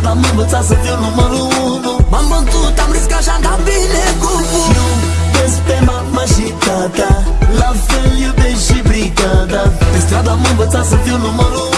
stradă am învățat să fiu numărul unu. M-am bătut, am riscat și am dat bine cu Iubesc pe mama și tata La fel iubesc și brigada. Pe stradă am învățat să fiu numărul